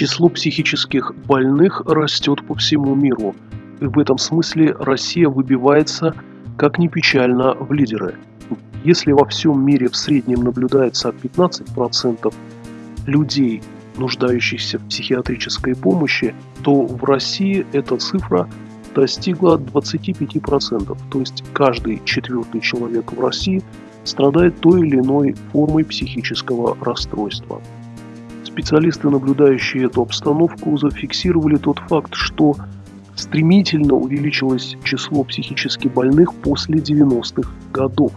Число психических больных растет по всему миру. И в этом смысле Россия выбивается, как ни печально, в лидеры. Если во всем мире в среднем наблюдается 15% людей, нуждающихся в психиатрической помощи, то в России эта цифра достигла 25%. То есть каждый четвертый человек в России страдает той или иной формой психического расстройства. Специалисты, наблюдающие эту обстановку, зафиксировали тот факт, что стремительно увеличилось число психически больных после 90-х годов.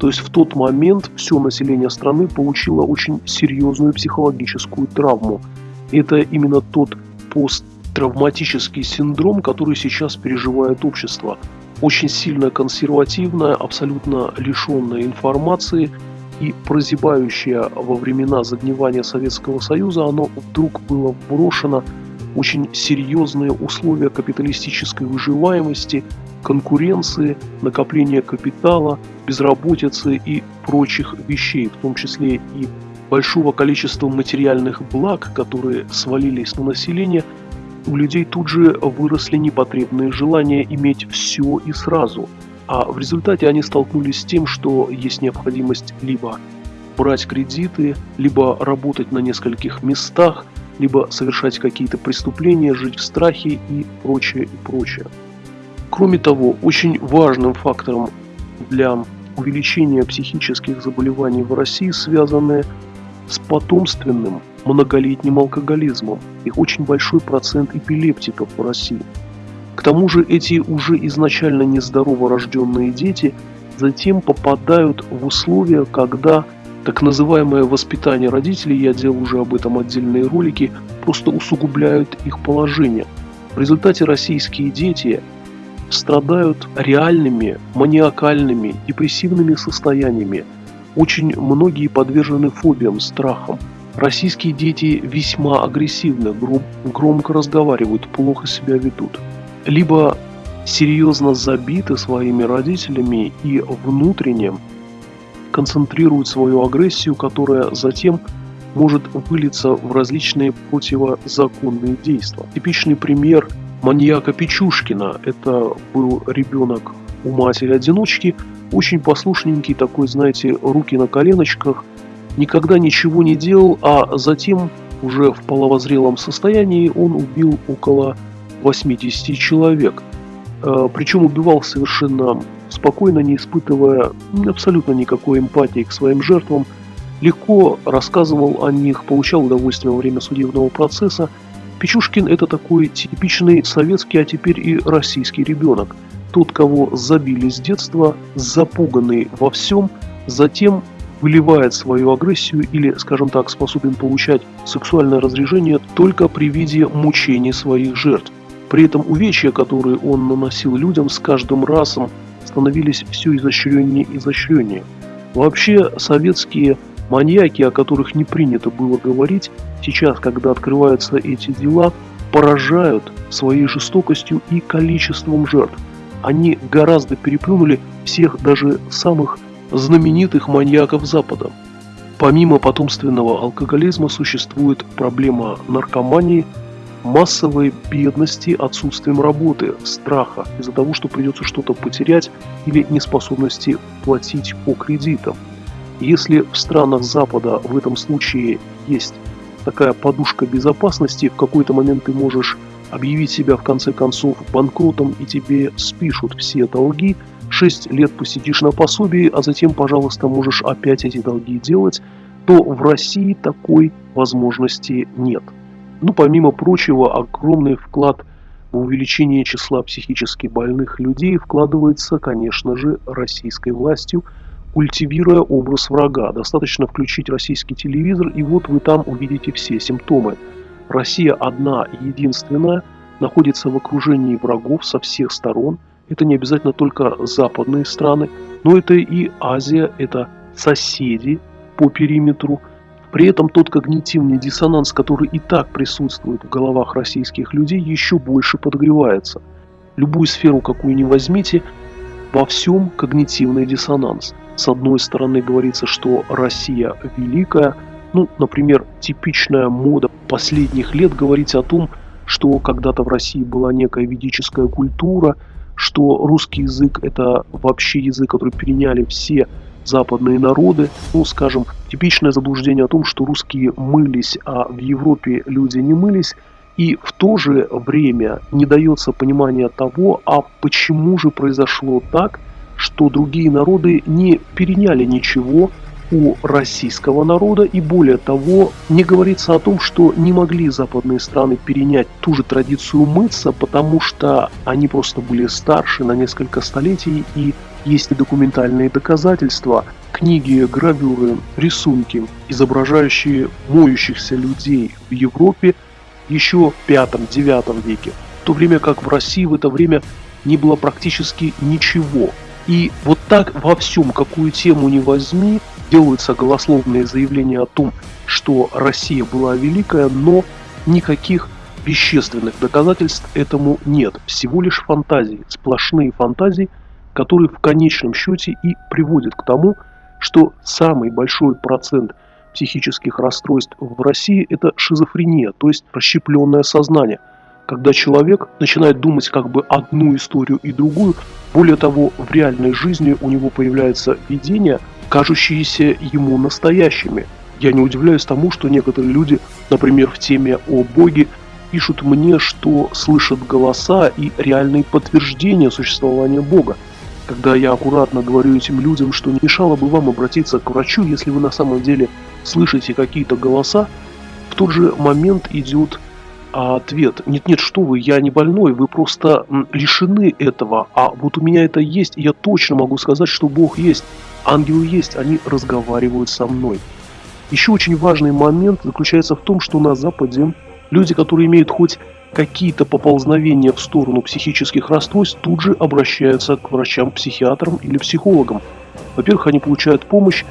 То есть в тот момент все население страны получило очень серьезную психологическую травму. Это именно тот посттравматический синдром, который сейчас переживает общество. Очень сильно консервативное, абсолютно лишенное информации – и прозябающее во времена загнивания Советского Союза, оно вдруг было брошено очень серьезные условия капиталистической выживаемости, конкуренции, накопления капитала, безработицы и прочих вещей, в том числе и большого количества материальных благ, которые свалились на население, у людей тут же выросли непотребные желания иметь все и сразу – а в результате они столкнулись с тем, что есть необходимость либо брать кредиты, либо работать на нескольких местах, либо совершать какие-то преступления, жить в страхе и прочее, и прочее. Кроме того, очень важным фактором для увеличения психических заболеваний в России связаны с потомственным многолетним алкоголизмом. Их очень большой процент эпилептиков в России – тому же эти уже изначально нездорово рожденные дети затем попадают в условия, когда так называемое воспитание родителей, я делал уже об этом отдельные ролики, просто усугубляют их положение. В результате российские дети страдают реальными, маниакальными, депрессивными состояниями. Очень многие подвержены фобиям, страхам. Российские дети весьма агрессивны, громко разговаривают, плохо себя ведут либо серьезно забиты своими родителями и внутренне концентрируют свою агрессию, которая затем может вылиться в различные противозаконные действия. Типичный пример маньяка Печушкина. Это был ребенок у матери-одиночки, очень послушненький, такой, знаете, руки на коленочках, никогда ничего не делал, а затем уже в половозрелом состоянии он убил около 80 человек. Э, Причем убивал совершенно спокойно, не испытывая абсолютно никакой эмпатии к своим жертвам, легко рассказывал о них, получал удовольствие во время судебного процесса. Печушкин – это такой типичный советский, а теперь и российский ребенок. Тот, кого забили с детства, запуганный во всем, затем выливает свою агрессию или, скажем так, способен получать сексуальное разрежение только при виде мучений своих жертв. При этом увечья, которые он наносил людям, с каждым разом становились все изощреннее и изощреннее. Вообще, советские маньяки, о которых не принято было говорить, сейчас, когда открываются эти дела, поражают своей жестокостью и количеством жертв. Они гораздо переплюнули всех даже самых знаменитых маньяков Запада. Помимо потомственного алкоголизма существует проблема наркомании – массовой бедности, отсутствием работы, страха из-за того, что придется что-то потерять или неспособности платить по кредитам. Если в странах Запада в этом случае есть такая подушка безопасности, в какой-то момент ты можешь объявить себя в конце концов банкротом и тебе спишут все долги, 6 лет посидишь на пособии, а затем, пожалуйста, можешь опять эти долги делать, то в России такой возможности нет. Ну, помимо прочего, огромный вклад в увеличение числа психически больных людей вкладывается, конечно же, российской властью, культивируя образ врага. Достаточно включить российский телевизор, и вот вы там увидите все симптомы. Россия одна и единственная находится в окружении врагов со всех сторон. Это не обязательно только западные страны, но это и Азия, это соседи по периметру – при этом тот когнитивный диссонанс, который и так присутствует в головах российских людей, еще больше подогревается. Любую сферу, какую ни возьмите, во всем когнитивный диссонанс. С одной стороны говорится, что Россия великая, Ну, например, типичная мода последних лет говорить о том, что когда-то в России была некая ведическая культура, что русский язык это вообще язык, который переняли все западные народы. Ну, скажем, типичное заблуждение о том, что русские мылись, а в Европе люди не мылись. И в то же время не дается понимания того, а почему же произошло так, что другие народы не переняли ничего у российского народа и более того, не говорится о том, что не могли западные страны перенять ту же традицию мыться, потому что они просто были старше на несколько столетий и есть и документальные доказательства, книги, гравюры, рисунки, изображающие моющихся людей в Европе еще в 5-9 веке, в то время как в России в это время не было практически ничего. И вот так во всем, какую тему не возьми, делаются голословные заявления о том, что Россия была великая, но никаких вещественных доказательств этому нет. Всего лишь фантазии, сплошные фантазии, которые в конечном счете и приводят к тому, что самый большой процент психических расстройств в России – это шизофрения, то есть расщепленное сознание, когда человек начинает думать как бы одну историю и другую, более того, в реальной жизни у него появляется видение, кажущиеся ему настоящими. Я не удивляюсь тому, что некоторые люди, например, в теме о Боге, пишут мне, что слышат голоса и реальные подтверждения существования Бога когда я аккуратно говорю этим людям, что не мешало бы вам обратиться к врачу, если вы на самом деле слышите какие-то голоса, в тот же момент идет ответ. Нет-нет, что вы, я не больной, вы просто лишены этого, а вот у меня это есть, я точно могу сказать, что Бог есть, ангелы есть, они разговаривают со мной. Еще очень важный момент заключается в том, что на Западе люди, которые имеют хоть какие-то поползновения в сторону психических расстройств тут же обращаются к врачам-психиатрам или психологам. Во-первых, они получают помощь,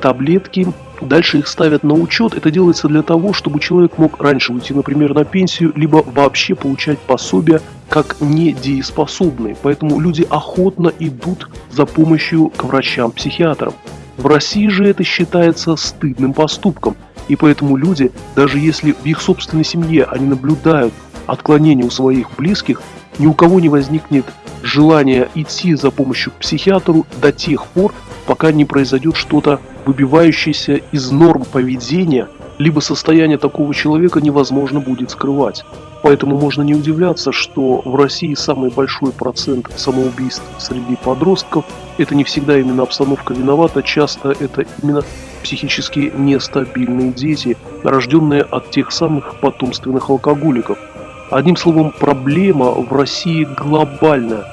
таблетки, дальше их ставят на учет. Это делается для того, чтобы человек мог раньше уйти, например, на пенсию, либо вообще получать пособие как недееспособный. Поэтому люди охотно идут за помощью к врачам-психиатрам. В России же это считается стыдным поступком. И поэтому люди, даже если в их собственной семье они наблюдают отклонения у своих близких, ни у кого не возникнет желания идти за помощью к психиатру до тех пор, пока не произойдет что-то выбивающееся из норм поведения, либо состояние такого человека невозможно будет скрывать. Поэтому можно не удивляться, что в России самый большой процент самоубийств среди подростков. Это не всегда именно обстановка виновата, часто это именно психически нестабильные дети, рожденные от тех самых потомственных алкоголиков. Одним словом, проблема в России глобальная.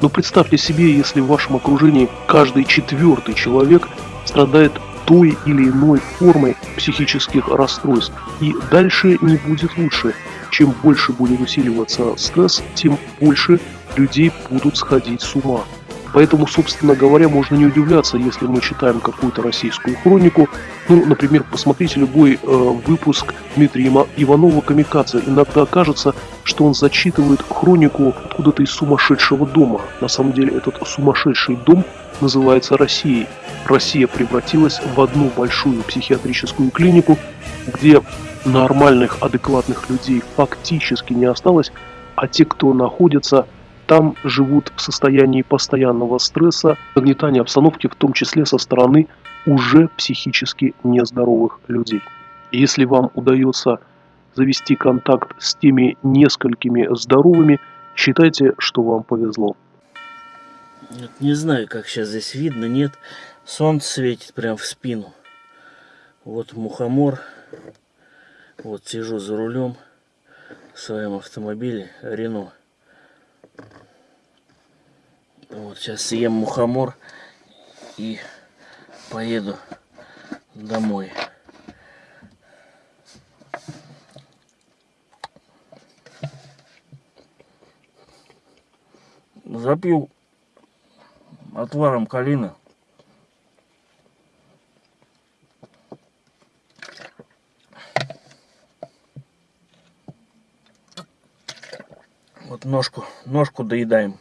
Но представьте себе, если в вашем окружении каждый четвертый человек страдает той или иной формой психических расстройств. И дальше не будет лучше. Чем больше будет усиливаться стресс, тем больше людей будут сходить с ума. Поэтому, собственно говоря, можно не удивляться, если мы читаем какую-то российскую хронику. Ну, например, посмотрите любой э, выпуск Дмитрия Иванова «Камикадзе». Иногда кажется, что он зачитывает хронику откуда-то из сумасшедшего дома. На самом деле этот сумасшедший дом называется Россией. Россия превратилась в одну большую психиатрическую клинику, где нормальных, адекватных людей фактически не осталось, а те, кто находится там живут в состоянии постоянного стресса, нагнетания обстановки, в том числе со стороны уже психически нездоровых людей. Если вам удается завести контакт с теми несколькими здоровыми, считайте, что вам повезло. Не знаю, как сейчас здесь видно, нет. Солнце светит прям в спину. Вот мухомор. Вот сижу за рулем в своем автомобиле Рено. Вот сейчас съем мухомор и поеду домой. Запью отваром калины. вот ножку, ножку доедаем.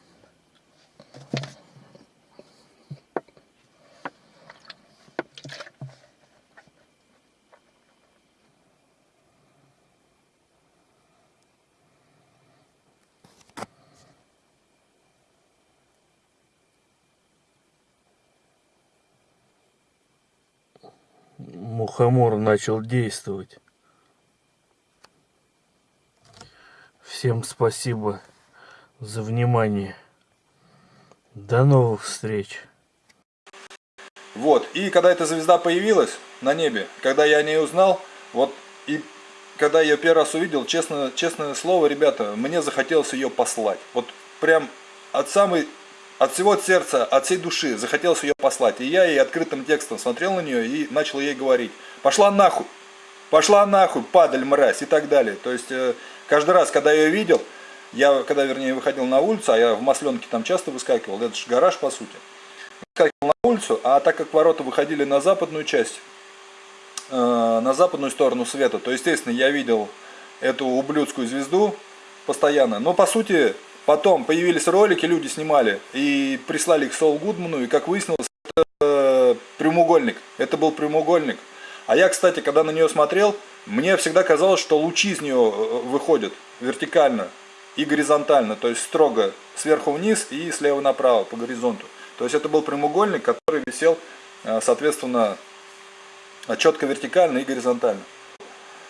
мухомор начал действовать. Всем спасибо за внимание. До новых встреч. Вот, и когда эта звезда появилась на небе, когда я о ней узнал, вот, и когда я первый раз увидел, честно, честное слово, ребята, мне захотелось ее послать. Вот прям от самой, от всего сердца, от всей души захотелось ее послать. И я ей открытым текстом смотрел на нее и начал ей говорить, пошла нахуй, пошла нахуй, падаль, мразь и так далее. То есть, э, каждый раз, когда я ее видел, я, когда, вернее, выходил на улицу, а я в Масленке там часто выскакивал, это же гараж, по сути, выскакивал на улицу, а так как ворота выходили на западную часть, э, на западную сторону света, то, естественно, я видел эту ублюдскую звезду постоянно. Но, по сути, потом появились ролики, люди снимали и прислали их Сол Гудману, и, как выяснилось, это э, прямоугольник. Это был прямоугольник. А я, кстати, когда на нее смотрел, мне всегда казалось, что лучи из нее э, выходят вертикально и горизонтально, то есть строго сверху вниз и слева направо по горизонту. То есть это был прямоугольник, который висел, э, соответственно, четко вертикально и горизонтально.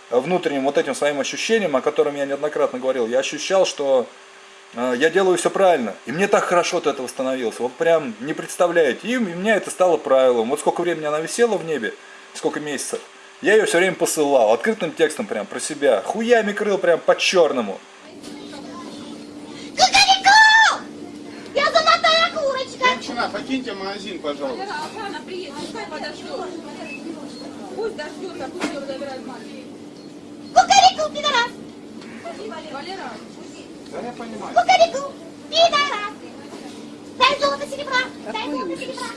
Внутренним вот этим своим ощущением, о котором я неоднократно говорил, я ощущал, что э, я делаю все правильно. И мне так хорошо от этого становилось. Вот прям не представляете. И у меня это стало правилом. Вот сколько времени она висела в небе, сколько месяцев, я ее все время посылал. Открытым текстом прям про себя. Хуями крыл прям по-черному. Кукареку! Я золотая курочка! Женщина, покиньте магазин, пожалуйста. Охрана приедет, пускай подождет. Пусть дождется, пусть ее забирают мать. Кукареку, пидорас! Валера, Да я понимаю. Кукареку, пидорас! Дай золото серебра! Дай золото серебра!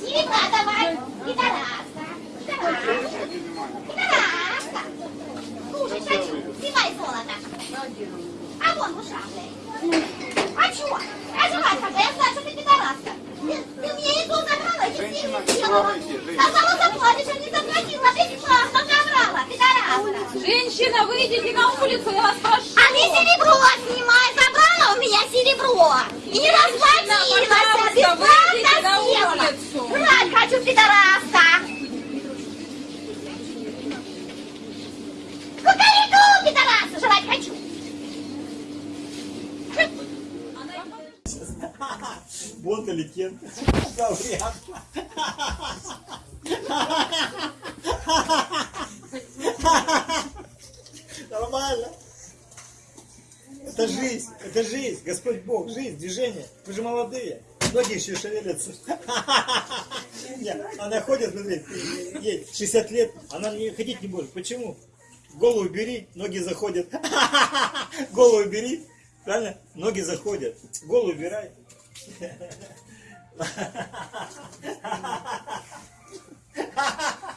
Серебра давай! Пидораска! Пидораска! Пидораска! Кушать хочу! Снимай золото! А вон блядь! А чё? А жрать хочу! Я знаю, что ты пидораска! Ты, ты мне еду забрала, я тебе не сделала! Сказала заплатишь, а не заплатила! Бесплатно забрала! Пидораска! Женщина, выйдите на улицу, я вас прошу. А ты серебро снимай, забрала у меня серебро. И не расплатилась, бесплатно выйдите на съела. улицу. Жрать хочу, пидораска. Кукареку, пидораса, жрать хочу. Бонт или Кен? Лауреат. Нормально. Это жизнь, это жизнь, Господь Бог, жизнь, движение. Вы же молодые, ноги еще шевелятся. Не, Она ходит, смотри, ей 60 лет, она не ходить не может. Почему? Голову бери, ноги заходят. Голову бери, правильно? Ноги заходят. Голову убирай. ハハハハ!